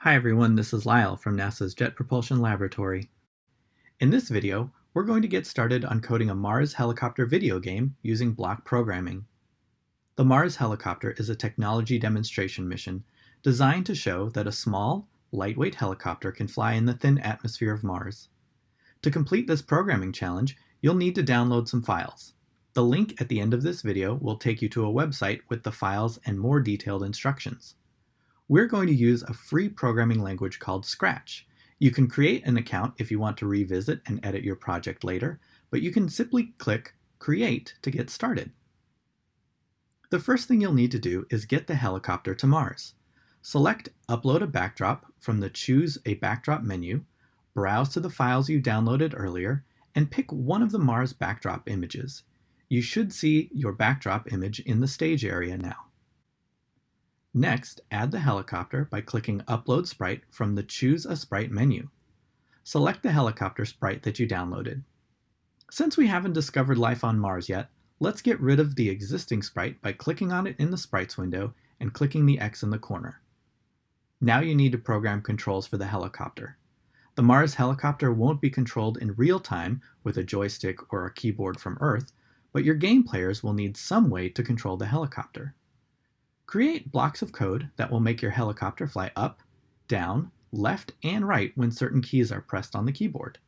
Hi everyone, this is Lyle from NASA's Jet Propulsion Laboratory. In this video, we're going to get started on coding a Mars helicopter video game using block programming. The Mars helicopter is a technology demonstration mission designed to show that a small, lightweight helicopter can fly in the thin atmosphere of Mars. To complete this programming challenge, you'll need to download some files. The link at the end of this video will take you to a website with the files and more detailed instructions we're going to use a free programming language called Scratch. You can create an account if you want to revisit and edit your project later, but you can simply click Create to get started. The first thing you'll need to do is get the helicopter to Mars. Select Upload a Backdrop from the Choose a Backdrop menu, browse to the files you downloaded earlier, and pick one of the Mars backdrop images. You should see your backdrop image in the stage area now. Next, add the helicopter by clicking Upload Sprite from the Choose a Sprite menu. Select the helicopter sprite that you downloaded. Since we haven't discovered life on Mars yet, let's get rid of the existing sprite by clicking on it in the Sprites window and clicking the X in the corner. Now you need to program controls for the helicopter. The Mars helicopter won't be controlled in real time with a joystick or a keyboard from Earth, but your game players will need some way to control the helicopter. Create blocks of code that will make your helicopter fly up, down, left, and right when certain keys are pressed on the keyboard.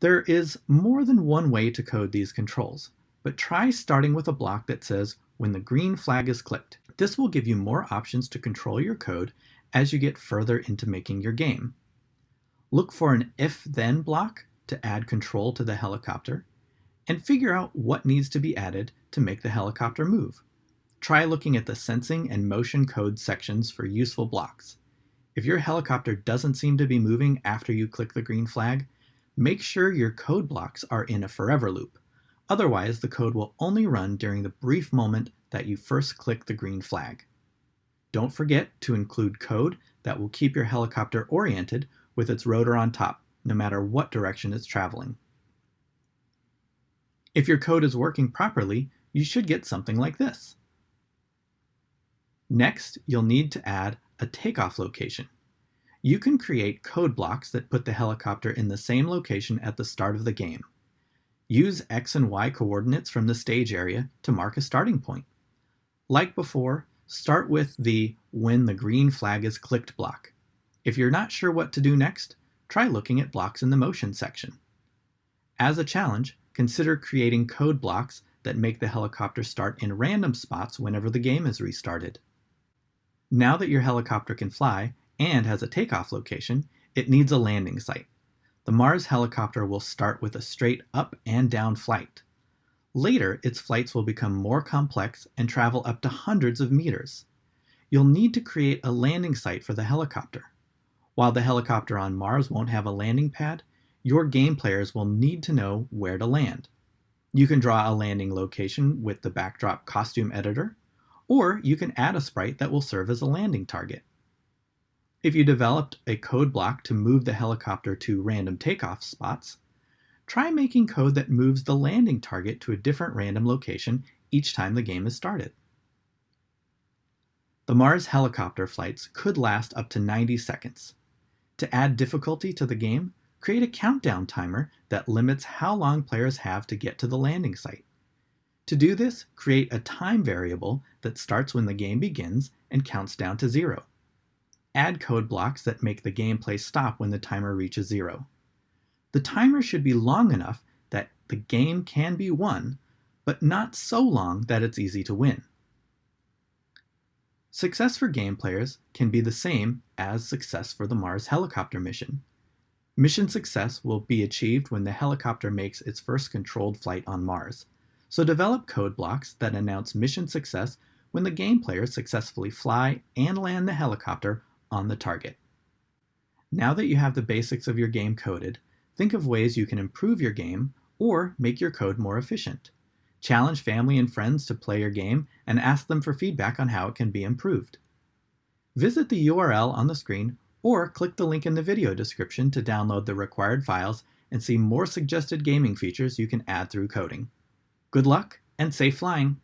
There is more than one way to code these controls, but try starting with a block that says when the green flag is clicked. This will give you more options to control your code as you get further into making your game. Look for an if-then block to add control to the helicopter, and figure out what needs to be added to make the helicopter move. Try looking at the sensing and motion code sections for useful blocks. If your helicopter doesn't seem to be moving after you click the green flag, make sure your code blocks are in a forever loop. Otherwise, the code will only run during the brief moment that you first click the green flag. Don't forget to include code that will keep your helicopter oriented with its rotor on top, no matter what direction it's traveling. If your code is working properly, you should get something like this. Next, you'll need to add a takeoff location. You can create code blocks that put the helicopter in the same location at the start of the game. Use X and Y coordinates from the stage area to mark a starting point. Like before, start with the when the green flag is clicked block. If you're not sure what to do next, try looking at blocks in the motion section. As a challenge, consider creating code blocks that make the helicopter start in random spots whenever the game is restarted. Now that your helicopter can fly and has a takeoff location, it needs a landing site. The Mars helicopter will start with a straight up and down flight. Later, its flights will become more complex and travel up to hundreds of meters. You'll need to create a landing site for the helicopter. While the helicopter on Mars won't have a landing pad, your game players will need to know where to land. You can draw a landing location with the backdrop costume editor, or you can add a sprite that will serve as a landing target. If you developed a code block to move the helicopter to random takeoff spots, try making code that moves the landing target to a different random location each time the game is started. The Mars helicopter flights could last up to 90 seconds. To add difficulty to the game, create a countdown timer that limits how long players have to get to the landing site. To do this, create a time variable that starts when the game begins and counts down to zero. Add code blocks that make the gameplay stop when the timer reaches zero. The timer should be long enough that the game can be won, but not so long that it's easy to win. Success for game players can be the same as success for the Mars helicopter mission. Mission success will be achieved when the helicopter makes its first controlled flight on Mars, so develop code blocks that announce mission success when the game players successfully fly and land the helicopter on the target. Now that you have the basics of your game coded, think of ways you can improve your game or make your code more efficient. Challenge family and friends to play your game and ask them for feedback on how it can be improved. Visit the URL on the screen or click the link in the video description to download the required files and see more suggested gaming features you can add through coding. Good luck and safe flying!